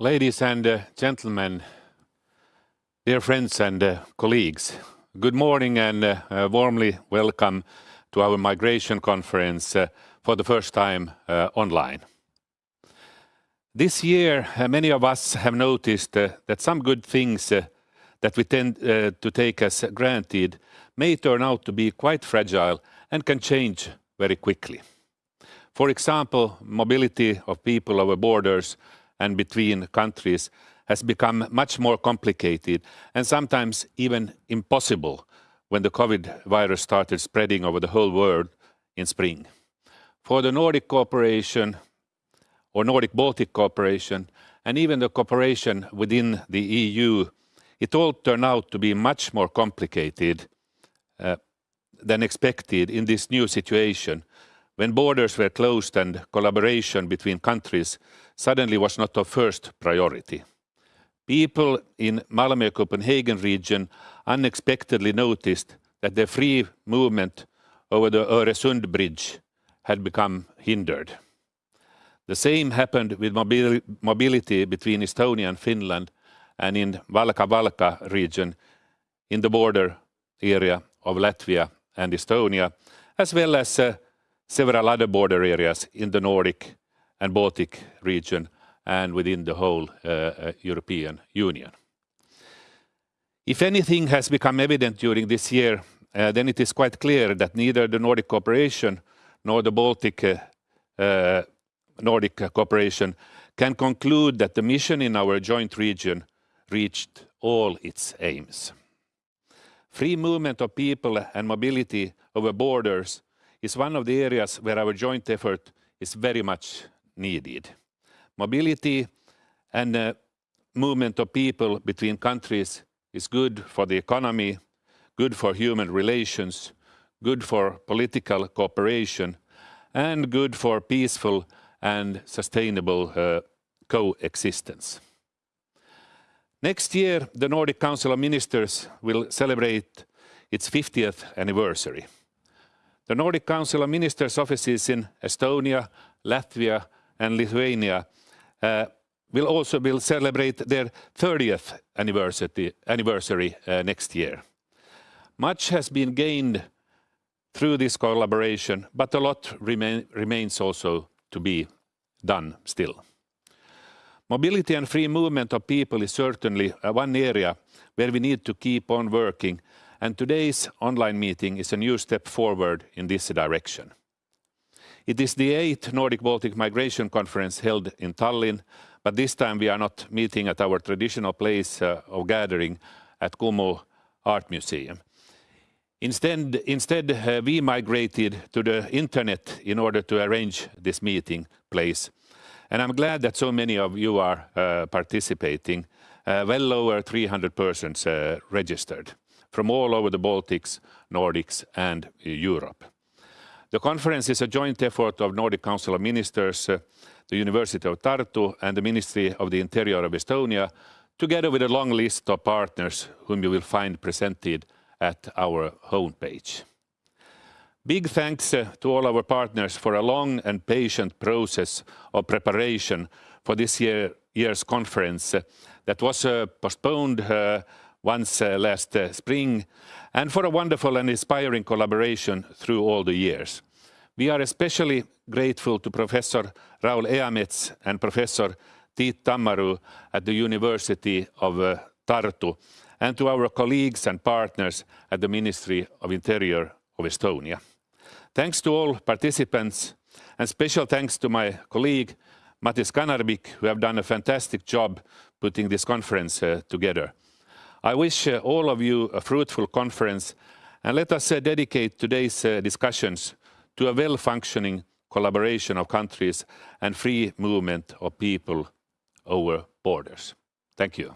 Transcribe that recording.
Ladies and uh, gentlemen, dear friends and uh, colleagues, good morning and uh, warmly welcome to our migration conference for the first time online. This year, many of us have noticed that some good things that we tend to take as granted may turn out to be quite fragile and can change very quickly. For example, mobility of people over borders and between countries has become much more complicated and sometimes even impossible when the COVID virus started spreading over the whole world in spring. For the Nordic cooperation or Nordic Baltic cooperation and even the cooperation within the EU, it all turned out to be much more complicated uh, than expected in this new situation when borders were closed and collaboration between countries suddenly was not of first priority. People in Malmö-Copenhagen region unexpectedly noticed that the free movement over the Öresund bridge had become hindered. The same happened with mobility between Estonia and Finland and in Valga-Valka region in the border area of Latvia and Estonia, as well as uh, several other border areas in the Nordic and Baltic region and within the whole uh, uh, European Union. If anything has become evident during this year, uh, then it is quite clear that neither the Nordic cooperation nor the Baltic Nordic cooperation can conclude that the mission in our joint region reached all its aims. Free movement of people and mobility over borders is one of the areas where our joint effort is very much needed. Mobility and uh, movement of people between countries is good for the economy, good for human relations, good for political cooperation, and good for peaceful and sustainable uh, coexistence. Next year, the Nordic Council of Ministers will celebrate its 50th anniversary. The Nordic Council of Ministers offices in Estonia, Latvia and Lithuania uh, will also will celebrate their 30th anniversary, anniversary uh, next year. Much has been gained through this collaboration, but a lot remain, remains also to be done still. Mobility and free movement of people is certainly uh, one area where we need to keep on working and today's online meeting is a new step forward in this direction. It is the eighth Nordic Baltic Migration Conference held in Tallinn, but this time we are not meeting at our traditional place uh, of gathering at Kumu Art Museum. Instead, instead uh, we migrated to the internet in order to arrange this meeting place. And I'm glad that so many of you are uh, participating, well over 300 persons registered from all over the Baltics, Nordics and Europe. The conference is a joint effort of Nordic Council of Ministers, uh, the University of Tartu and the Ministry of the Interior of Estonia, together with a long list of partners whom you will find presented at our homepage. Big thanks uh, to all our partners for a long and patient process of preparation for this year, year's conference uh, that was postponed once uh, last uh, spring, and for a wonderful and inspiring collaboration through all the years. We are especially grateful to Professor Raul Eamets and Professor Tiit Tammaru at the University of uh, Tartu, and to our colleagues and partners at the Ministry of Interior of Estonia. Thanks to all participants, and special thanks to my colleague Matis Kanarbik, who have done a fantastic job putting this conference uh, together. I wish uh, all of you a fruitful conference and let us uh, dedicate today's uh, discussions to a well-functioning collaboration of countries and free movement of people over borders. Thank you.